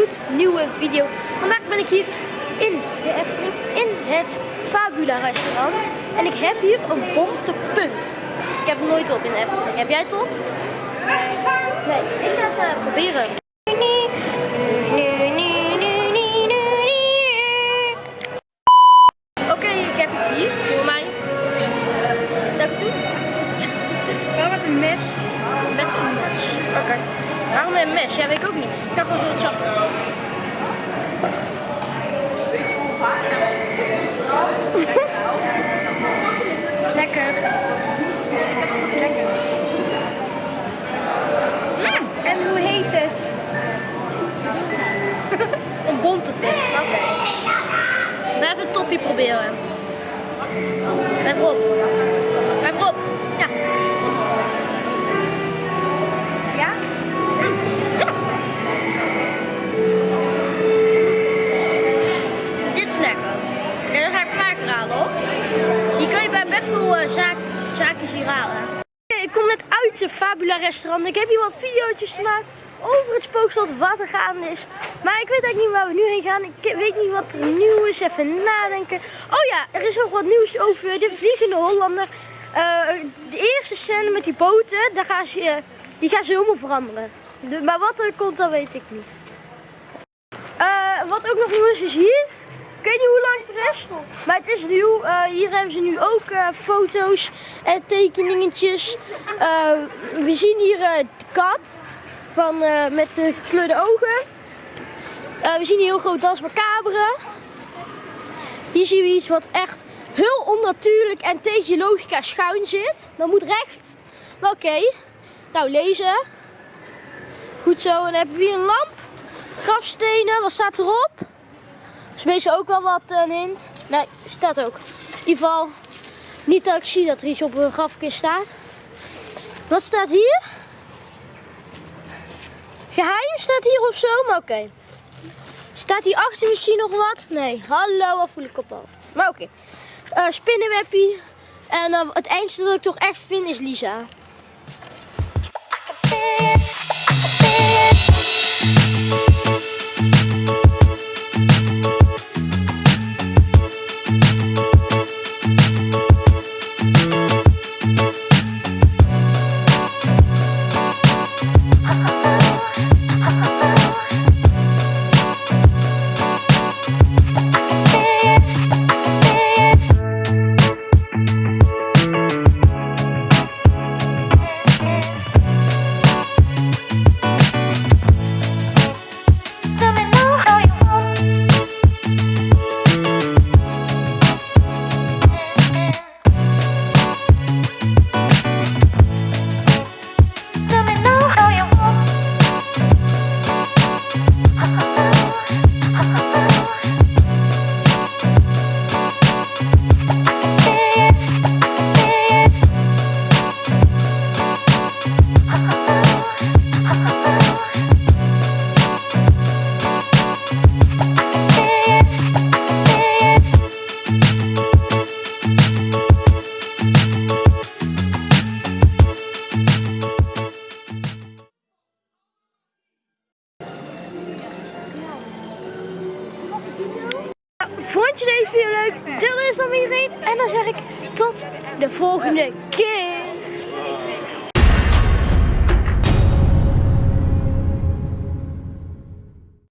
gloednieuwe video. Vandaag ben ik hier in de Efteling, in het Fabula restaurant. En ik heb hier een bonte punt. Ik heb nooit op in de Efteling. Heb jij het op? Nee, ik ga het uh, proberen. Met een mes? Ja, weet ik ook niet. Ik ga gewoon zo het chappen. Lekker. Lekker. Mm, En hoe heet het? Een bonte punt. Oké. We even een topje proberen. Even op. ik kom net uit het Fabula restaurant. Ik heb hier wat video's gemaakt over het spookslot wat er gaande is. Maar ik weet eigenlijk niet waar we nu heen gaan. Ik weet niet wat er nieuw is. Even nadenken. Oh ja, er is nog wat nieuws over de Vliegende Hollander. Eh, de eerste scène met die boten, daar gaan ze, die gaan ze helemaal veranderen. De- maar wat er komt, dat weet ik niet. Eh, wat ook nog nieuw is, is hier. Weet niet hoe lang het is, maar het is nieuw. Eh, hier hebben ze nu ook eh, foto's en tekeningetjes. Eh, we zien hier de kat van, met de gekleurde ogen. We zien hier heel groot Das Macabre. Hier zien we iets wat echt heel onnatuurlijk en tegen je logica schuin zit. Dat moet recht. Maar oké. Nou, lezen. Goed zo. En dan hebben we hier een lamp. Grafstenen. Wat staat erop? Is meestal ook wel wat eh, een hint. Nee, staat ook. In ieder geval, niet dat ik zie dat er iets op een grafkist staat. Wat staat hier? Geheim staat hier of zo, maar oké. Staat hier achter misschien nog wat? Nee. Hallo, wat voel ik op mijn hoofd. Maar oké. Eh, spinnenwebbie. En eh, het eindste dat ik toch echt vind is Lisa. Je leuk? Deel deze dan iedereen. En dan zeg ik tot de volgende keer.